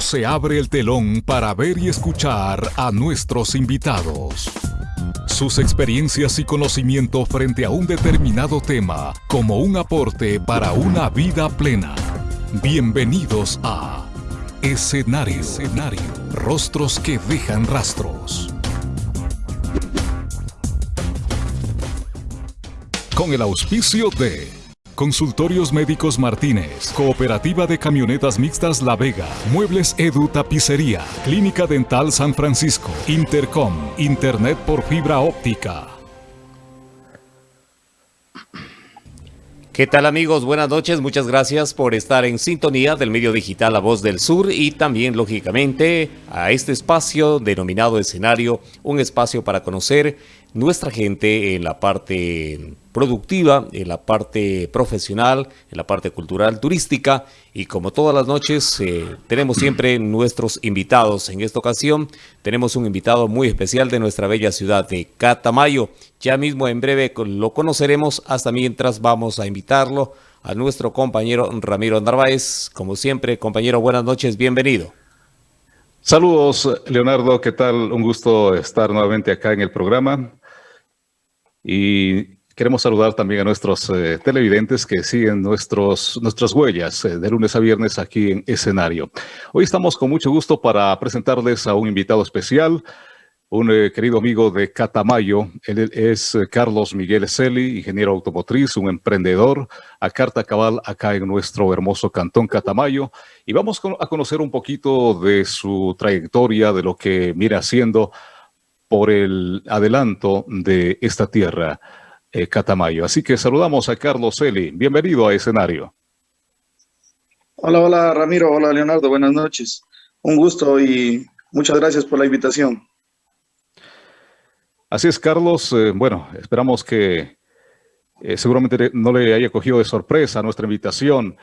Se abre el telón para ver y escuchar a nuestros invitados. Sus experiencias y conocimiento frente a un determinado tema como un aporte para una vida plena. Bienvenidos a Escenario, Escenario. Rostros que dejan rastros. Con el auspicio de Consultorios Médicos Martínez, Cooperativa de Camionetas Mixtas La Vega, Muebles Edu Tapicería, Clínica Dental San Francisco, Intercom, Internet por fibra óptica. ¿Qué tal amigos? Buenas noches, muchas gracias por estar en sintonía del medio digital La Voz del Sur y también lógicamente a este espacio denominado escenario, un espacio para conocer nuestra gente en la parte productiva, en la parte profesional, en la parte cultural, turística y como todas las noches eh, tenemos siempre nuestros invitados. En esta ocasión tenemos un invitado muy especial de nuestra bella ciudad de Catamayo. Ya mismo en breve lo conoceremos, hasta mientras vamos a invitarlo a nuestro compañero Ramiro Narváez. Como siempre, compañero, buenas noches, bienvenido. Saludos, Leonardo, ¿qué tal? Un gusto estar nuevamente acá en el programa. Y queremos saludar también a nuestros eh, televidentes que siguen nuestros, nuestras huellas eh, de lunes a viernes aquí en escenario. Hoy estamos con mucho gusto para presentarles a un invitado especial, un eh, querido amigo de Catamayo. Él es Carlos Miguel Celi, ingeniero automotriz, un emprendedor a carta cabal acá en nuestro hermoso cantón Catamayo. Y vamos a conocer un poquito de su trayectoria, de lo que viene haciendo por el adelanto de esta tierra, eh, Catamayo. Así que saludamos a Carlos Eli. Bienvenido a escenario. Hola, hola Ramiro, hola Leonardo, buenas noches. Un gusto y muchas gracias por la invitación. Así es, Carlos. Eh, bueno, esperamos que eh, seguramente no le haya cogido de sorpresa nuestra invitación,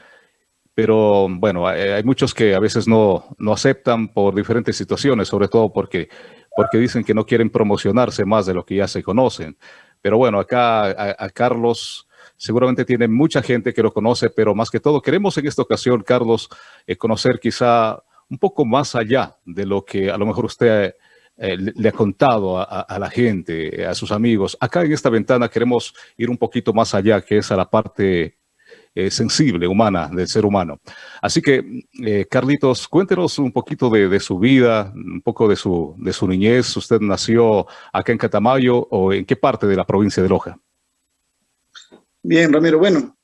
pero bueno, hay, muchos que a veces no, no aceptan por diferentes situaciones, sobre todo porque porque dicen que no quieren promocionarse más de lo que ya se conocen. Pero bueno, acá a, Carlos seguramente tiene mucha gente que lo conoce, pero más que todo queremos en esta ocasión, Carlos, eh, conocer quizá un poco más allá de lo que a lo mejor usted eh, le ha contado a, la gente, a sus amigos. Acá en esta ventana queremos ir un poquito más allá, que es a la parte eh, sensible, humana, del ser humano. Así que, eh, Carlitos, cuéntenos un poquito de, su vida, un poco de su, de su niñez. ¿Usted nació acá en Catamayo o en qué parte de la provincia de Loja? Bien, Ramiro. Bueno,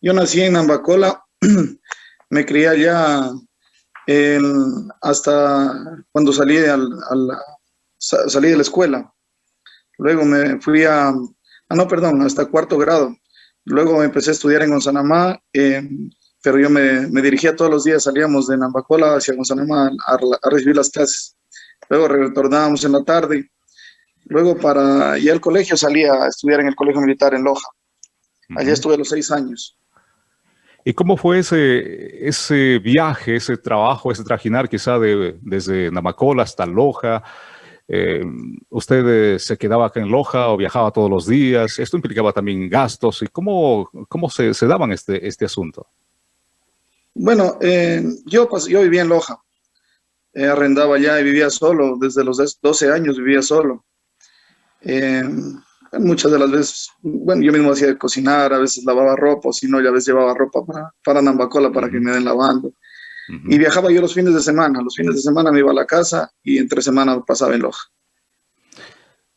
yo nací en Ambacola, me crié allá hasta cuando salí, al, salí de la escuela. Luego me fui a, ah, no, perdón, hasta cuarto grado. Luego empecé a estudiar en Gonzanamá, eh, pero yo me, me, dirigía todos los días, salíamos de Nambacola hacia Gonzanamá a, recibir las clases. Luego retornábamos en la tarde. Luego para ir al colegio salía a estudiar en el Colegio Militar en Loja. Allí estuve los seis años. ¿Y cómo fue ese, ese viaje, ese trabajo, ese trajinar quizá de, desde Namacola hasta Loja? Eh, ¿Usted eh, se quedaba acá en Loja o viajaba todos los días? Esto implicaba también gastos. ¿Y cómo, cómo se, se daban este, este asunto? Bueno, eh, yo, pues, yo vivía en Loja. arrendaba allá y vivía solo. Desde los 12 años vivía solo. muchas de las veces, bueno, yo mismo hacía de cocinar, a veces lavaba ropa, o si no, ya a veces llevaba ropa para, para Nambacola para que me den lavando. Y viajaba yo los fines de semana. Los fines de semana me iba a la casa y entre semana pasaba en Loja.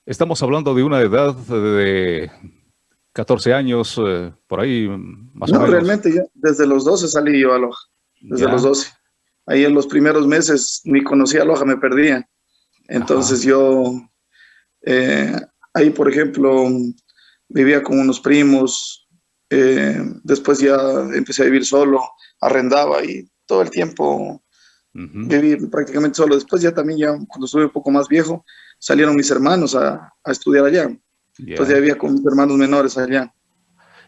Estamos hablando de una edad de 14 años, eh, por ahí más o menos. No, realmente ya desde los 12 salí yo a Loja, desde los 12. Ahí en los primeros meses ni conocía a Loja, me perdía. Entonces yo, eh, ahí por ejemplo, vivía con unos primos, eh, después ya empecé a vivir solo, arrendaba y todo el tiempo viví prácticamente solo. Después ya también, ya cuando estuve un poco más viejo, salieron mis hermanos a, a estudiar allá. Entonces ya vivía con mis hermanos menores allá.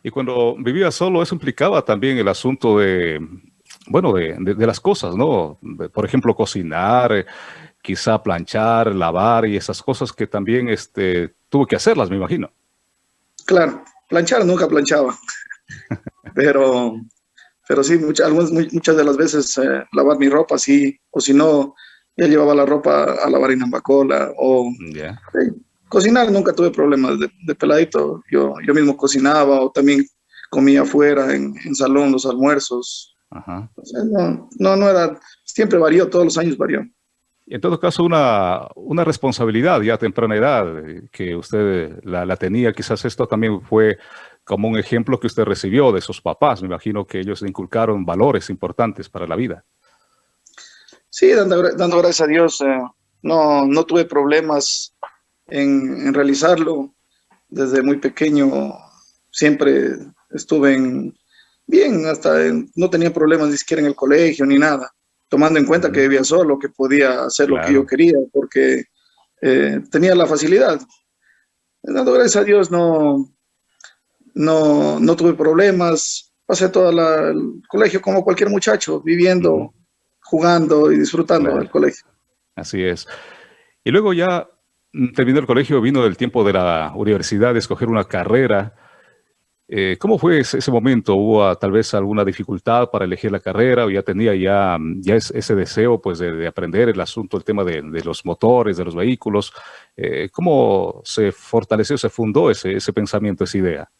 Y cuando vivía solo, eso implicaba también el asunto de, bueno, de, de, las cosas, ¿no? Por ejemplo, cocinar, quizá planchar, lavar y esas cosas que también este, tuvo que hacerlas, me imagino. Claro, planchar nunca planchaba, pero pero sí, muchas, muchas de las veces eh, lavar mi ropa, sí, o si no, ya llevaba la ropa a lavar en Ambacola, o cocinar, nunca tuve problemas de, peladito, yo, yo mismo cocinaba, o también comía afuera, en, en salón, los almuerzos. no, no, no era, siempre varió, todos los años varió. En todo caso, una, una responsabilidad ya a temprana edad eh, que usted la, la tenía, quizás esto también fue como un ejemplo que usted recibió de sus papás. Me imagino que ellos le inculcaron valores importantes para la vida. Sí, dando, gracias a Dios, eh, no, no tuve problemas en, realizarlo. Desde muy pequeño siempre estuve en, bien, hasta no tenía problemas ni siquiera en el colegio ni nada, tomando en cuenta que vivía solo, que podía hacer lo que yo quería, porque eh, tenía la facilidad. Dando gracias a Dios, no, no, no tuve problemas, pasé todo el colegio como cualquier muchacho, viviendo, jugando y disfrutando del colegio. Así es. Y luego ya mm, terminó el colegio, vino el tiempo de la universidad, de escoger una carrera. Eh, ¿Cómo fue ese, momento? ¿Hubo ah, tal vez alguna dificultad para elegir la carrera o ya tenía ya, mm, ya ese deseo pues, de, aprender el asunto, el tema de, los motores, de los vehículos? Eh, ¿Cómo se fortaleció, se fundó ese, ese pensamiento, esa idea?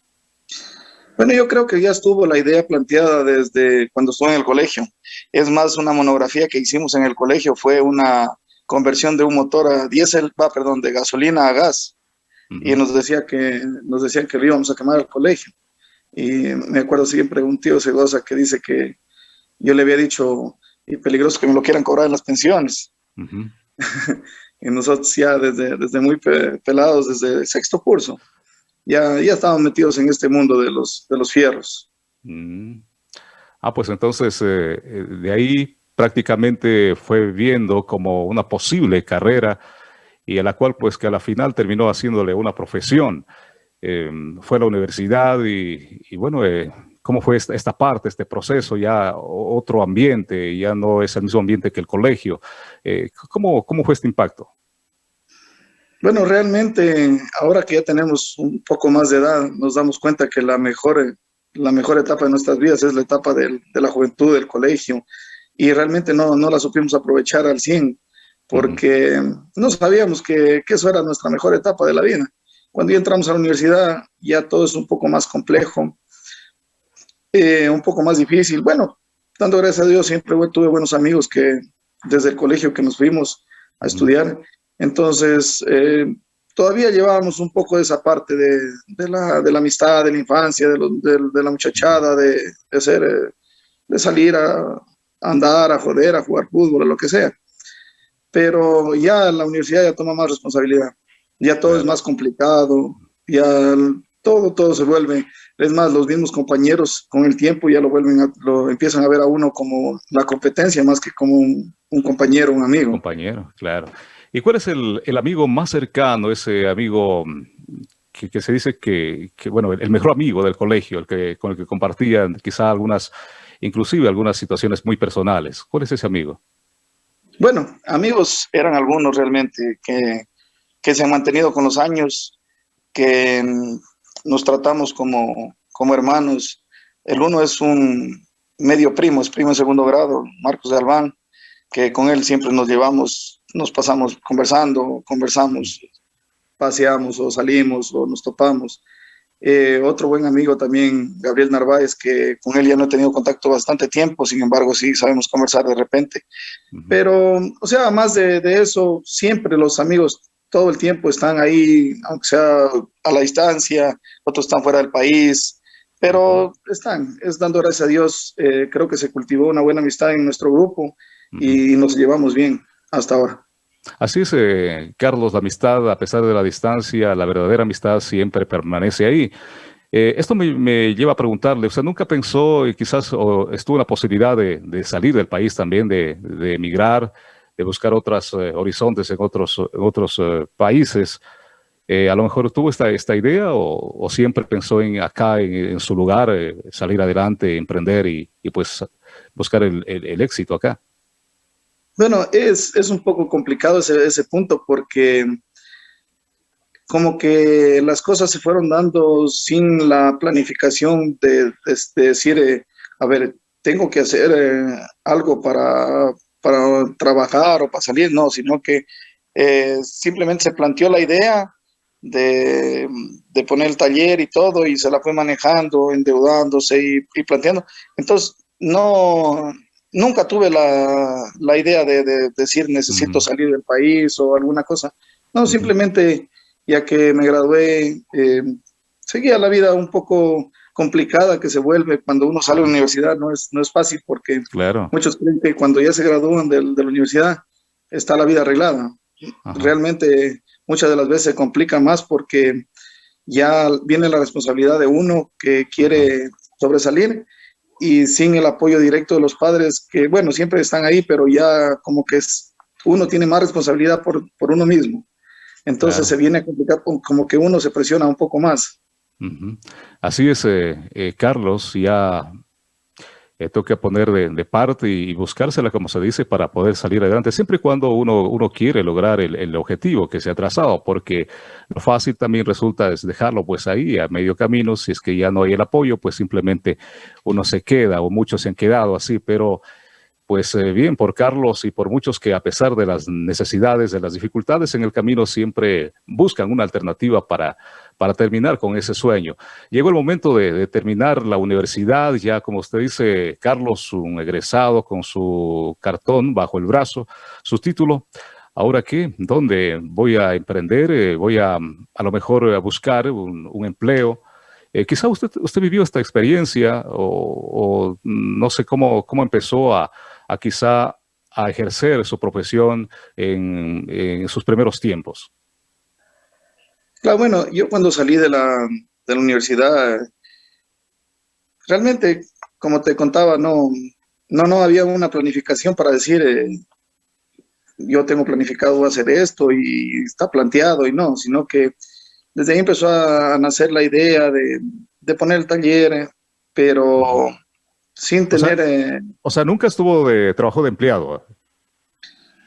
Bueno, yo creo que ya estuvo la idea planteada desde cuando estuve en el colegio. Es más, una monografía que hicimos en el colegio fue una conversión de un motor a diésel, va, perdón, de gasolina a gas. Y nos, decía que, nos decían que lo íbamos a quemar al colegio. Y me acuerdo siempre un tío Segosa que dice que yo le había dicho, y peligroso que me lo quieran cobrar en las pensiones. y nosotros ya desde, desde muy pelados, desde sexto curso, ya, ya estaban metidos en este mundo de los, de los fierros. Mm. Ah, pues entonces eh, eh, de ahí prácticamente fue viendo como una posible carrera y a la cual pues que a la final terminó haciéndole una profesión. Em, fue a la universidad y, bueno, eh, ¿cómo fue esta, esta, parte, este proceso? Ya otro ambiente, ya no es el mismo ambiente que el colegio. ¿cómo, ¿Cómo fue este impacto? Bueno, realmente ahora que ya tenemos un poco más de edad, nos damos cuenta que la mejor, la mejor etapa de nuestras vidas es la etapa de la juventud, del colegio, y realmente no, no la supimos aprovechar al 100, porque no sabíamos que, que, eso era nuestra mejor etapa de la vida. Cuando ya entramos a la universidad, ya todo es un poco más complejo, eh, un poco más difícil. Bueno, dando gracias a Dios, siempre tuve buenos amigos que desde el colegio que nos fuimos a estudiar, entonces, eh, todavía llevábamos un poco de esa parte de, la, amistad, de la infancia, de, la muchachada, de, ser, eh, de salir a, andar, a joder, a jugar fútbol, a lo que sea. Pero ya la universidad ya toma más responsabilidad, ya todo es más complicado, ya todo, todo se vuelve, es más, los mismos compañeros con el tiempo ya lo vuelven, lo empiezan a ver a uno como la competencia más que como un, un compañero, un amigo. compañero, claro. ¿Y cuál es el, amigo más cercano, ese amigo mm, que, se dice que, bueno, el mejor amigo del colegio, el que, con el que compartían quizá algunas, inclusive algunas situaciones muy personales? ¿Cuál es ese amigo? Bueno, amigos eran algunos realmente que, que se han mantenido con los años, que mm, nos tratamos como, como hermanos. El uno es un medio primo, es primo en segundo grado, Marcos de Albán, que con él siempre nos llevamos nos pasamos conversando, conversamos, paseamos o salimos o nos topamos. Eh, otro buen amigo también, Gabriel Narváez, que con él ya no he tenido contacto bastante tiempo, sin embargo sí sabemos conversar de repente. Pero, o sea, más de, eso, siempre los amigos todo el tiempo están ahí, aunque sea a la distancia, otros están fuera del país, pero están, es dando gracias a Dios, eh, creo que se cultivó una buena amistad en nuestro grupo y nos llevamos bien hasta ahora. Así es, eh, Carlos, la amistad, a pesar de la distancia, la verdadera amistad siempre permanece ahí. Eh, esto me, lleva a preguntarle, ¿usted nunca pensó y quizás estuvo en la posibilidad de, salir del país también, de, emigrar, de buscar otros eh, horizontes en otros, otros países? a lo mejor tuvo esta, esta idea o, siempre pensó en acá, en, su lugar, salir adelante, emprender y, pues buscar el éxito acá. Bueno, es, es un poco complicado ese, ese punto porque como que las cosas se fueron dando sin la planificación de, decir, eh, a ver, tengo que hacer eh, algo para, para trabajar o para salir, no, sino que eh, simplemente se planteó la idea de, de, poner el taller y todo y se la fue manejando, endeudándose y, planteando. Entonces, no, nunca tuve la, la idea de, decir necesito salir del país o alguna cosa. No, simplemente ya que me gradué, eh, seguía la vida un poco complicada que se vuelve cuando uno sale de la universidad, no es, no es fácil porque claro. muchos creen que cuando ya se gradúan de, de la universidad está la vida arreglada. Realmente muchas de las veces se complica más porque ya viene la responsabilidad de uno que quiere sobresalir y sin el apoyo directo de los padres, que bueno, siempre están ahí, pero ya como que es, uno tiene más responsabilidad por, por uno mismo. Entonces se viene a complicar como que uno se presiona un poco más. Así es, eh, eh, Carlos, ya eh, toca poner de, parte y, buscársela, como se dice, para poder salir adelante, siempre y cuando uno, uno quiere lograr el, objetivo que se ha trazado, porque lo fácil también resulta es dejarlo pues ahí, a medio camino, si es que ya no hay el apoyo, pues simplemente uno se queda, o muchos se han quedado así, pero pues eh, bien por Carlos y por muchos que a pesar de las necesidades, de las dificultades en el camino, siempre buscan una alternativa para, para terminar con ese sueño. Llegó el momento de, terminar la universidad, ya como usted dice, Carlos, un egresado con su cartón bajo el brazo, su título. ¿Ahora qué? ¿Dónde voy a emprender? Eh, ¿Voy a a lo mejor a buscar un, empleo? Eh, quizá usted, usted vivió esta experiencia o, o no sé cómo, cómo empezó a, a quizá a ejercer su profesión en, sus primeros tiempos? Claro, bueno, yo cuando salí de la, de la universidad, realmente, como te contaba, no, no, no había una planificación para decir, eh, yo tengo planificado hacer esto y está planteado y no, sino que desde ahí empezó a nacer la idea de, de poner el taller, pero sin tener... Eh, o sea, nunca estuvo de trabajo de empleado.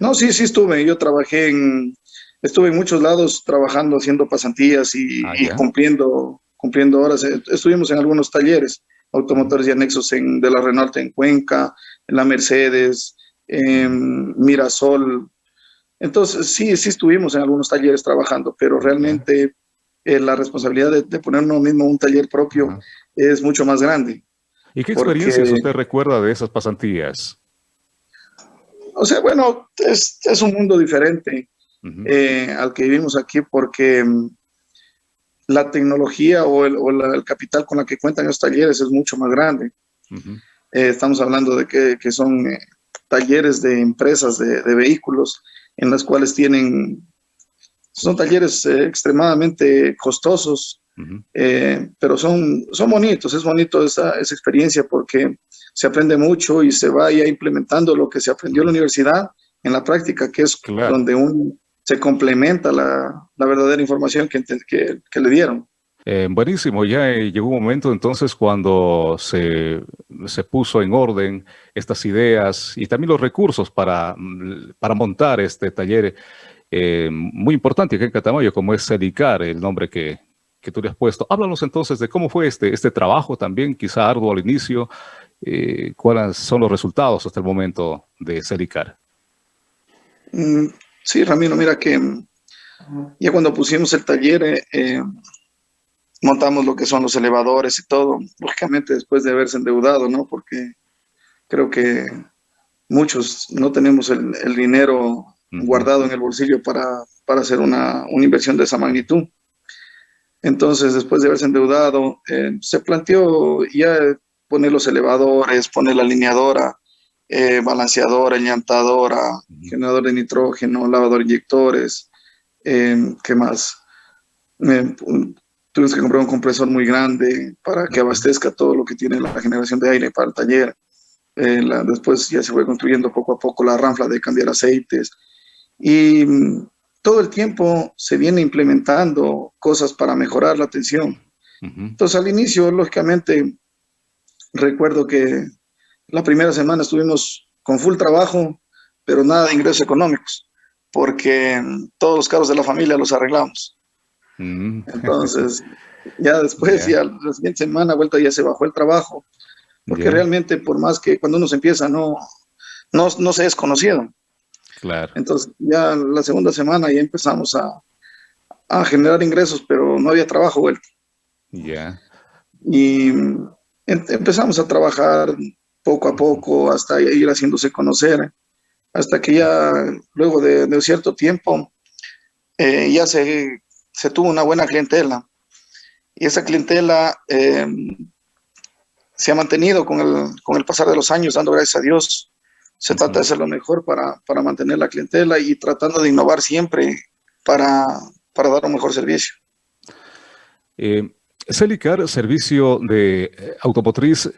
No, sí, sí estuve. Yo trabajé en... Estuve en muchos lados trabajando, haciendo pasantías y, ah, cumpliendo, cumpliendo horas. Eh, estuvimos en algunos talleres automotores y anexos en, de la Renault en Cuenca, en la Mercedes, en Mirasol. Entonces, sí, sí estuvimos en algunos talleres trabajando, pero realmente eh, la responsabilidad de, poner uno mismo un taller propio es mucho más grande. ¿Y qué experiencias usted recuerda de esas pasantías? O sea, bueno, es, es un mundo diferente eh, al que vivimos aquí porque mm, la tecnología o, el, o el, capital con la que cuentan los talleres es mucho más grande. Eh, estamos hablando de que, que son eh, talleres de empresas de, de, vehículos en las cuales tienen, son talleres extremadamente costosos, eh, pero son, son bonitos, es bonito esa, esa, experiencia porque se aprende mucho y se va ya implementando lo que se aprendió en la universidad en la práctica, que es donde uno se complementa la, la verdadera información que, que, que le dieron. Eh, buenísimo, ya eh, llegó un momento entonces cuando se, se, puso en orden estas ideas y también los recursos para, para montar este taller muy importante aquí en Catamayo, como es Celicar, el nombre que, que tú le has puesto. Háblanos entonces de cómo fue este, este trabajo también, quizá arduo al inicio, eh, cuáles son los resultados hasta el momento de Celicar. Mm, sí, Ramiro, mira que mm, ya cuando pusimos el taller, eh, eh, montamos lo que son los elevadores y todo, lógicamente después de haberse endeudado, ¿no? Porque creo que muchos no tenemos el, dinero guardado en el bolsillo para, para hacer una, una inversión de esa magnitud. Entonces, después de haberse endeudado, eh, se planteó ya poner los elevadores, poner la alineadora, eh, balanceadora, llantadora, generador de nitrógeno, lavador inyectores, eh, ¿qué más? tuvimos que comprar un compresor muy grande para que abastezca todo lo que tiene la generación de aire para el taller. después ya se fue construyendo poco a poco la ranfla de cambiar aceites. Y todo el tiempo se viene implementando cosas para mejorar la atención. Entonces, al inicio, lógicamente, recuerdo que la primera semana estuvimos con full trabajo, pero nada de ingresos económicos, porque todos los carros de la familia los arreglamos. Entonces, ya después, ya la siguiente semana, vuelta ya se bajó el trabajo, porque realmente por más que cuando uno se empieza no, no, no se es conocido. Claro. Entonces ya la segunda semana ya empezamos a, a generar ingresos, pero no había trabajo vuelto. Ya. Y em, empezamos a trabajar poco a poco hasta ir haciéndose conocer, hasta que ya luego de, de cierto tiempo eh, ya se, se, tuvo una buena clientela. Y esa clientela eh, se ha mantenido con el, con el pasar de los años, dando gracias a Dios. Se trata de hacer lo mejor para, para mantener la clientela y tratando de innovar siempre para, para dar un mejor servicio. Eh, Celicar, servicio de eh, automotriz,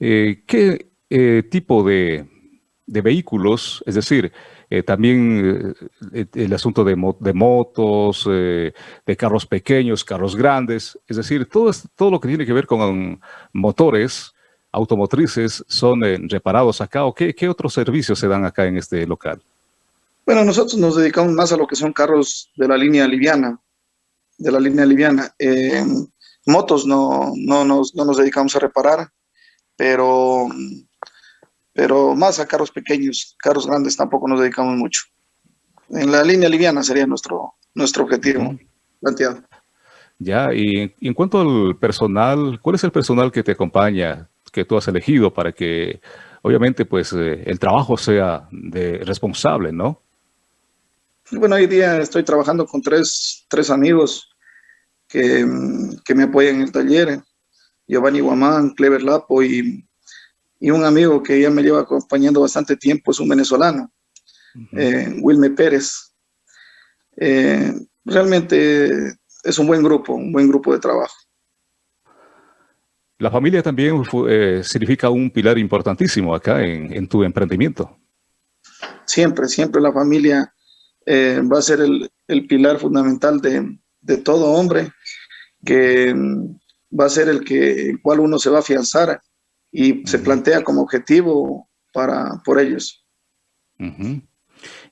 eh, ¿qué eh, tipo de, de, vehículos, es decir, también el asunto de, mo de motos, de carros pequeños, carros grandes, es decir, todo, todo lo que tiene que ver con motores automotrices son reparados acá o qué, qué otros servicios se dan acá en este local? Bueno, nosotros nos dedicamos más a lo que son carros de la línea liviana, de la línea liviana. Eh, motos no, no, nos, no nos dedicamos a reparar, pero, pero más a carros pequeños, carros grandes tampoco nos dedicamos mucho. En la línea liviana sería nuestro, nuestro objetivo planteado. Ya, y en cuanto al personal, ¿cuál es el personal que te acompaña, que tú has elegido para que, obviamente, pues eh, el trabajo sea de responsable, ¿no? Bueno, hoy día estoy trabajando con tres, tres amigos que, que, me apoyan en el taller, Giovanni Guamán, Clever Lapo y, y, un amigo que ya me lleva acompañando bastante tiempo, es un venezolano, uh -huh. eh, Wilme Pérez. Eh, realmente es un buen grupo, un buen grupo de trabajo. La familia también eh, significa un pilar importantísimo acá en, en tu emprendimiento. Siempre, siempre la familia eh, va a ser el, el pilar fundamental de, de, todo hombre, que mm, va a ser el que el cual uno se va a afianzar y uh -huh. se plantea como objetivo para, por ellos. Uh -huh.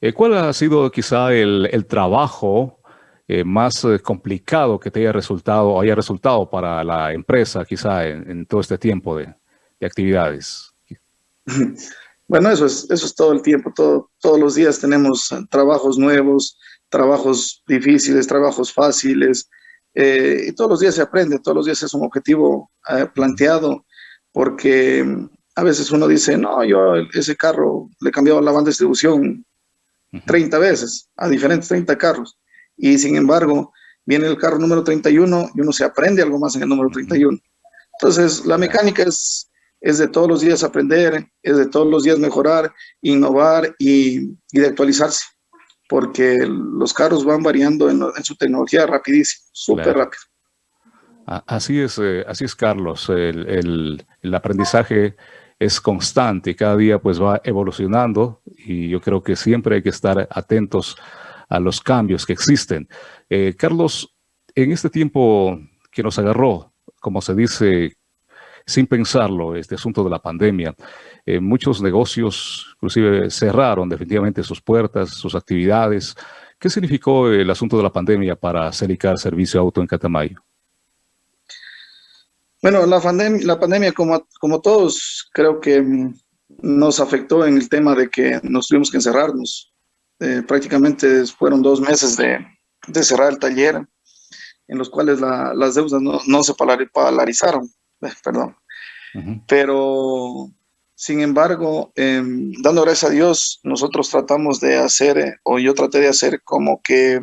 eh, ¿Cuál ha sido quizá el, el trabajo eh, más eh, complicado que te haya resultado, haya resultado para la empresa quizá en, en todo este tiempo de, de actividades? Bueno, eso es, eso es todo el tiempo, todo, todos los días tenemos trabajos nuevos, trabajos difíciles, trabajos fáciles, eh, y todos los días se aprende, todos los días es un objetivo eh, planteado, porque a veces uno dice, no, yo ese carro le he cambiado la banda de distribución 30 veces, a diferentes 30 carros, y sin embargo, viene el carro número 31 y uno se aprende algo más en el número 31. Entonces, la mecánica es es de todos los días aprender, es de todos los días mejorar, innovar y, y de actualizarse, porque los carros van variando en, en su tecnología rapidísimo, súper claro. rápido. Así es, eh, así es Carlos, el, el, el, aprendizaje es constante, cada día pues va evolucionando y yo creo que siempre hay que estar atentos a los cambios que existen. Eh, Carlos, en este tiempo que nos agarró, como se dice, sin pensarlo, este asunto de la pandemia. Eh, muchos negocios inclusive cerraron definitivamente sus puertas, sus actividades. ¿Qué significó el asunto de la pandemia para Celicar Servicio Auto en Catamayo? Bueno, la, pandem la pandemia, como, como todos, creo que nos afectó en el tema de que nos tuvimos que encerrarnos. Eh, prácticamente fueron dos meses de, de, cerrar el taller, en los cuales la, las deudas no, no se polarizaron. Eh, perdón. Uh -huh. Pero, sin embargo, eh, dando gracias a Dios, nosotros tratamos de hacer, eh, o yo traté de hacer como que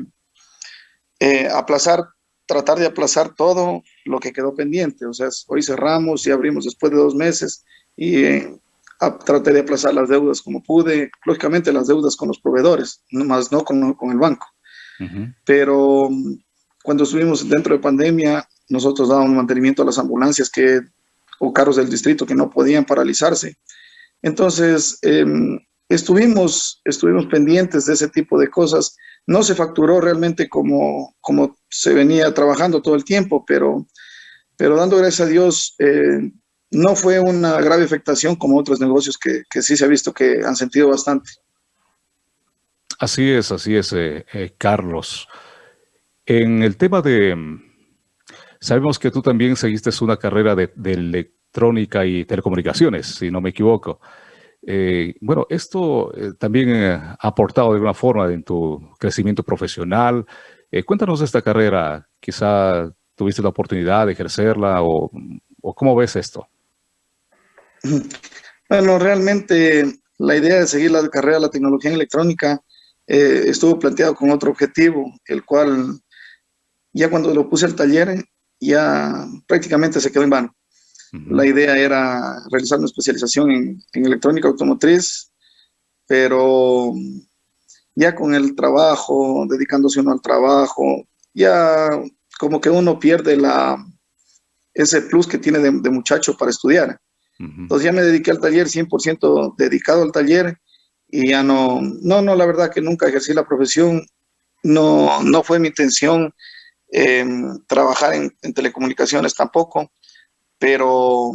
eh, aplazar, tratar de aplazar todo lo que quedó pendiente. O sea, hoy cerramos y abrimos después de dos meses y a, traté de aplazar las deudas como pude, lógicamente las deudas con los proveedores, más no con, con el banco. Uh -huh. Pero cuando estuvimos dentro de pandemia, nosotros dábamos mantenimiento a las ambulancias que, o carros del distrito que no podían paralizarse. Entonces, eh, estuvimos, estuvimos pendientes de ese tipo de cosas. No se facturó realmente como, como se venía trabajando todo el tiempo, pero, pero dando gracias a Dios, eh, no fue una grave afectación como otros negocios que, que, sí se ha visto que han sentido bastante. Así es, así es, eh, eh Carlos. En el tema de, Sabemos que tú también seguiste una carrera de, de electrónica y telecomunicaciones, si no me equivoco. Eh, bueno, esto eh, también ha aportado de alguna forma en tu crecimiento profesional. cuéntanos de esta carrera, quizá tuviste la oportunidad de ejercerla o, o cómo ves esto. Bueno, realmente la idea de seguir la carrera de la tecnología en electrónica estuvo planteado con otro objetivo, el cual ya cuando lo puse al taller, ya prácticamente se quedó en vano. La idea era realizar una especialización en, electrónica automotriz, pero ya con el trabajo, dedicándose uno al trabajo, ya como que uno pierde la, ese plus que tiene de, muchacho para estudiar. Entonces ya me dediqué al taller, 100% dedicado al taller, y ya no, no, no, la verdad que nunca ejercí la profesión, no, no fue mi intención trabajar en, telecomunicaciones tampoco, pero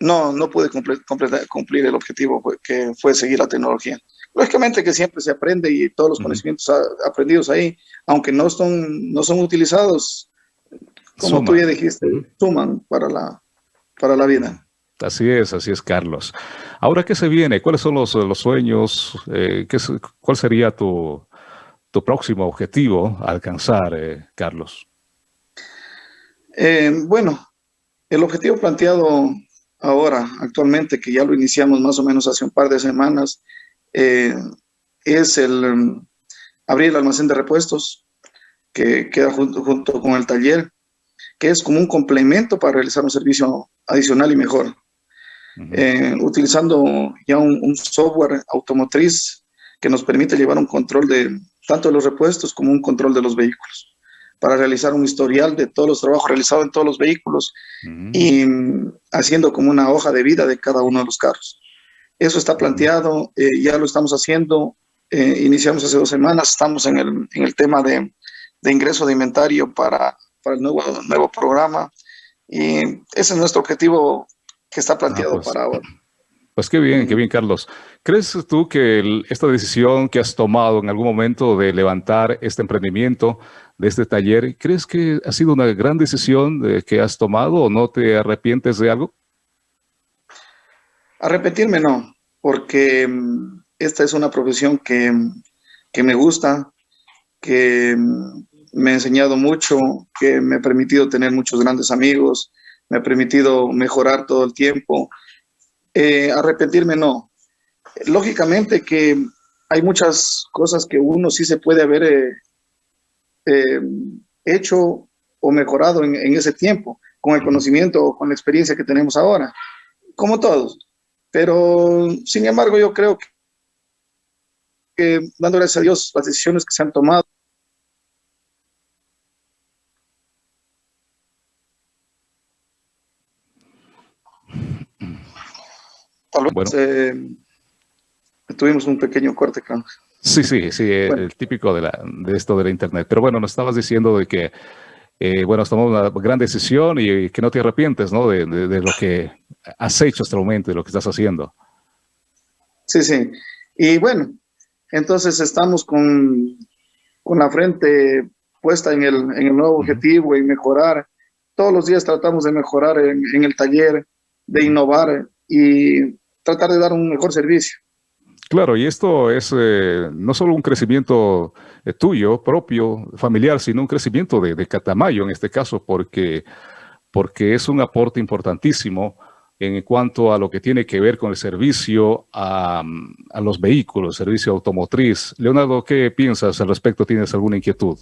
no, no pude cumplir, cumplir el objetivo que fue seguir la tecnología. Lógicamente que siempre se aprende y todos los conocimientos aprendidos ahí, aunque no son, no son utilizados, como tú ya dijiste, suman para la, para la vida. Así es, así es, Carlos. Ahora, ¿qué se viene? ¿Cuáles son los, los sueños? Eh, ¿qué, ¿Cuál sería tu, tu próximo objetivo a alcanzar, eh, Carlos? Eh, bueno, el objetivo planteado ahora, actualmente, que ya lo iniciamos más o menos hace un par de semanas, eh, es el um, abrir el almacén de repuestos, que queda junto, junto, con el taller, que es como un complemento para realizar un servicio adicional y mejor. Utilizando ya un software automotriz que nos permite llevar un control de, tanto de los repuestos como un control de los vehículos, para realizar un historial de todos los trabajos realizados en todos los vehículos y haciendo como una hoja de vida de cada uno de los carros. Eso está planteado, eh, ya lo estamos haciendo, eh, iniciamos hace dos semanas, estamos en el, en el tema de, de, ingreso de inventario para, para el nuevo, nuevo programa y ese es nuestro objetivo que está planteado ah, pues, para ahora. Pues qué bien, qué bien, Carlos. ¿Crees tú que esta decisión que has tomado en algún momento de levantar este emprendimiento, de este taller, crees que ha sido una gran decisión de que has tomado o no te arrepientes de algo? Arrepentirme no, porque mm, esta es una profesión que, que me gusta, que mm, me ha enseñado mucho, que me ha permitido tener muchos grandes amigos, me ha permitido mejorar todo el tiempo eh, arrepentirme no. Lógicamente que hay muchas cosas que uno sí se puede haber eh, eh, hecho o mejorado en, ese tiempo, con el conocimiento o con la experiencia que tenemos ahora, como todos. Pero, sin embargo, yo creo que, que dando gracias a Dios, las decisiones que se han tomado bueno. tuvimos un pequeño corte. Sí, sí, sí, el típico de, la, de esto de la internet. Pero bueno, nos estabas diciendo de que, eh, bueno, has tomado una gran decisión y que no te arrepientes, ¿no? De, de, lo que has hecho hasta el momento, de lo que estás haciendo. Sí, sí. Y bueno, entonces estamos con, con la frente puesta en el, en el nuevo objetivo y mejorar. Todos los días tratamos de mejorar en, en el taller, de innovar y tratar de dar un mejor servicio. Claro, y esto es eh, no solo un crecimiento eh, tuyo, propio, familiar, sino un crecimiento de, Catamayo en este caso, porque, porque es un aporte importantísimo en cuanto a lo que tiene que ver con el servicio a, a los vehículos, servicio automotriz. Leonardo, ¿qué piensas al respecto? ¿Tienes alguna inquietud?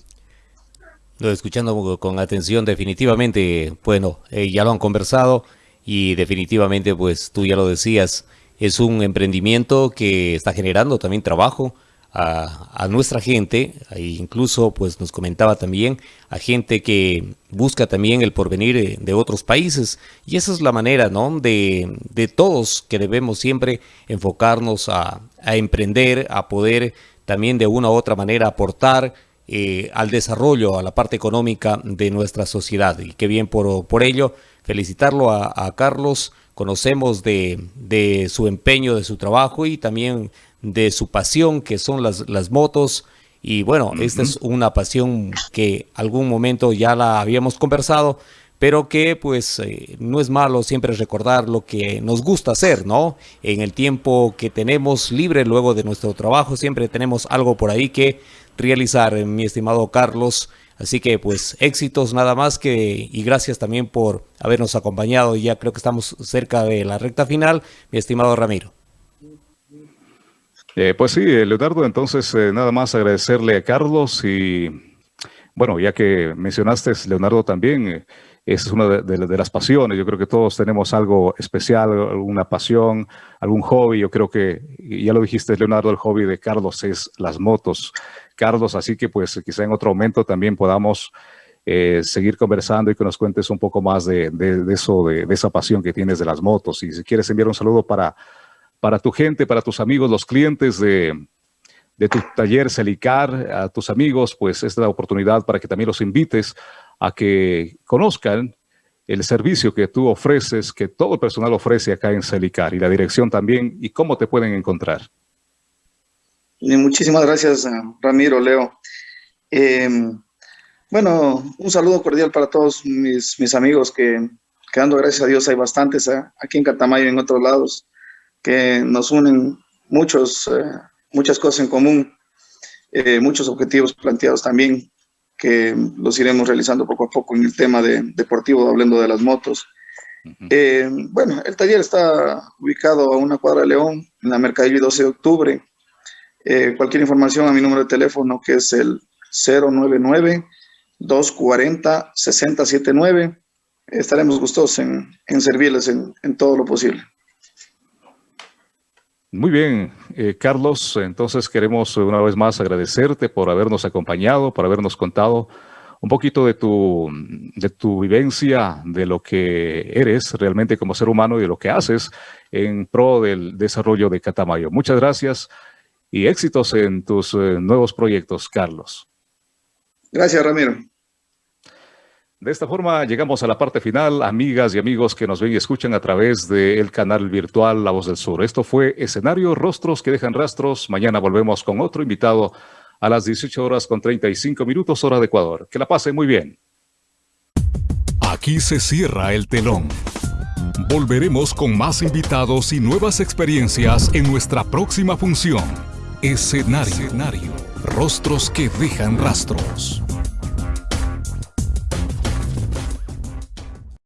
Lo escuchando con atención, definitivamente, bueno, eh, ya lo han conversado y definitivamente, pues tú ya lo decías, es un emprendimiento que está generando también trabajo a, nuestra gente, e incluso pues nos comentaba también a gente que busca también el porvenir de otros países. Y esa es la manera ¿no? de, de todos que debemos siempre enfocarnos a, a, emprender, a poder también de una u otra manera aportar eh, al desarrollo, a la parte económica de nuestra sociedad. Y qué bien por, por ello felicitarlo a, a Carlos conocemos de, su empeño, de su trabajo y también de su pasión, que son las, las motos. Y bueno, esta es una pasión que algún momento ya la habíamos conversado, pero que pues eh, no es malo siempre recordar lo que nos gusta hacer, ¿no? En el tiempo que tenemos libre luego de nuestro trabajo, siempre tenemos algo por ahí que realizar, mi estimado Carlos. Así que pues éxitos nada más que y gracias también por habernos acompañado. Ya creo que estamos cerca de la recta final, mi estimado Ramiro. Eh, pues sí, Leonardo, entonces eh, nada más agradecerle a Carlos y bueno, ya que mencionaste Leonardo también, eh, es una de, las pasiones. Yo creo que todos tenemos algo especial, alguna pasión, algún hobby. Yo creo que, ya lo dijiste Leonardo, el hobby de Carlos es las motos. Carlos, así que pues quizá en otro momento también podamos seguir conversando y que nos cuentes un poco más de, eso, de, esa pasión que tienes de las motos. Y si quieres enviar un saludo para para tu gente, para tus amigos, los clientes de, tu taller Celicar, a tus amigos, pues esta es la oportunidad para que también los invites a que conozcan el servicio que tú ofreces, que todo el personal ofrece acá en Celicar y la dirección también y cómo te pueden encontrar. Muchísimas gracias, Ramiro, Leo. Em, bueno, un saludo cordial para todos mis, mis amigos que, quedando gracias a Dios, hay bastantes ¿eh? aquí en Catamayo y en otros lados que nos unen muchos, eh, muchas cosas en común, eh, muchos objetivos planteados también, que los iremos realizando poco a poco en el tema de, deportivo, hablando de las motos. Eh, bueno, el taller está ubicado a una cuadra de León, en la Mercadillo 12 de octubre. Cualquier información a mi número de teléfono, que es el 099-240-6079. Estaremos gustosos en, en servirles en, en todo lo posible. Muy bien, eh, Carlos, entonces queremos una vez más agradecerte por habernos acompañado, por habernos contado un poquito de tu, de tu vivencia, de lo que eres realmente como ser humano y de lo que haces en pro del desarrollo de Catamayo. Muchas gracias y éxitos en tus eh, nuevos proyectos, Carlos. Gracias, Ramiro. De esta forma llegamos a la parte final, amigas y amigos que nos ven y escuchan a través del canal virtual La Voz del Sur. Esto fue Escenario Rostros que dejan rastros. Mañana volvemos con otro invitado a las 18 horas con 35 minutos hora de Ecuador. Que la pasen muy bien. Aquí se cierra el telón. Volveremos con más invitados y nuevas experiencias en nuestra próxima función. Escenario. Rostros que dejan rastros.